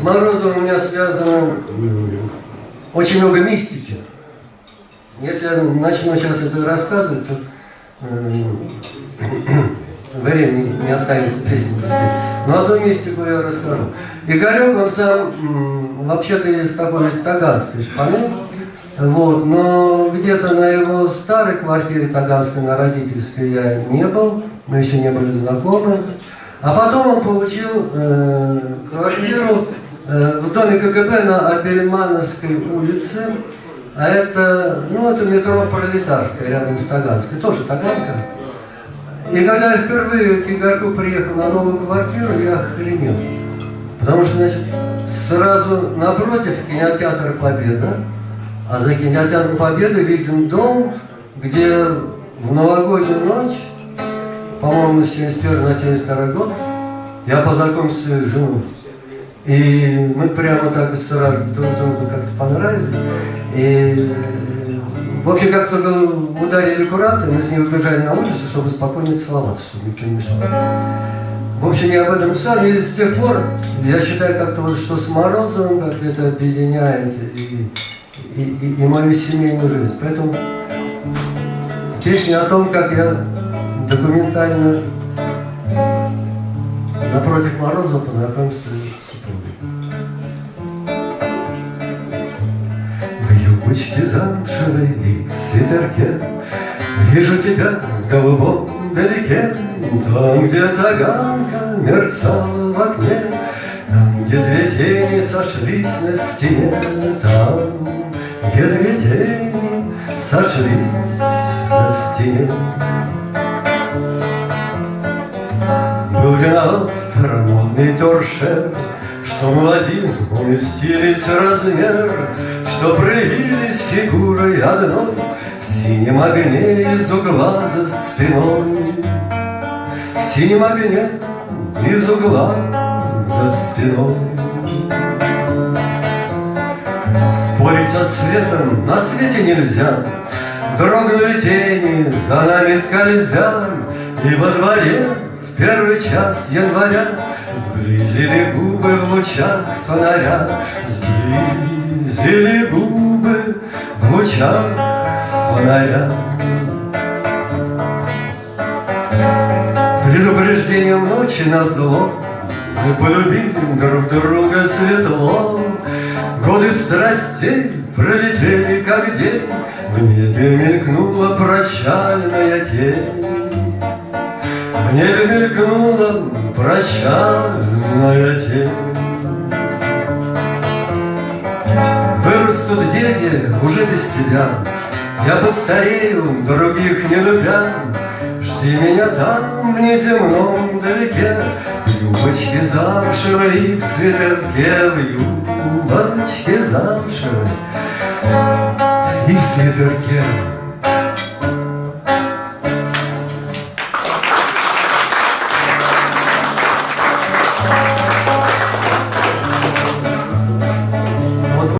С Морозовым у меня связано очень много мистики. Если я начну сейчас это рассказывать, то э, времени не останется песни поспеть. Но одну мистику я расскажу. Игорек, он сам вообще-то из такой, из Таганской шпаны, вот, но где-то на его старой квартире Таганской, на родительской я не был, мы еще не были знакомы. А потом он получил э, квартиру в доме КГБ на Абельмановской улице, а это, ну, это метро Пролетарская, рядом с Таганской, тоже Таганка. И когда я впервые к Игорьку приехал на новую квартиру, я охренел. Потому что, значит, сразу напротив кинотеатр «Победа», а за кинотеатром «Победа» виден дом, где в новогоднюю ночь, по-моему, с 71 на 72 год, я познакомился с женой. И мы прямо так сразу друг другу как-то понравились. И, в общем, как только ударили куранты, мы с ней убежали на улицу, чтобы спокойно целоваться, чтобы никто не мешал. В общем, я об этом сам, и с тех пор я считаю как-то вот, что с Морозовым как это объединяет и, и, и, и мою семейную жизнь. Поэтому песня о том, как я документально напротив Морозова познакомился юбочке замшевой и в свитерке Вижу тебя в голубом далеке, Там, где таганка мерцала в окне, Там, где две тени сошлись на стене, Там, где две тени сошлись на стене. Был виноват старомодный торшер, Что молодил уместились размер, Что проявились фигурой одной В синем огне из угла за спиной. В синем огне из угла за спиной. Спорить со светом на свете нельзя, Дрогнули тени, за нами скользя, И во дворе первый час января Сблизили губы в лучах фонаря. Сблизили губы в лучах фонаря. Предупреждением ночи на зло Мы полюбили друг друга светло. Годы страстей пролетели как день. В небе мелькнула прощальная тень в небе мелькнула прощальная тень. Вырастут дети уже без тебя, Я постарею, других не любя. Жди меня там, в неземном далеке, В юбочке замшевой в свитерке, В юбочке замшевой и в свитерке.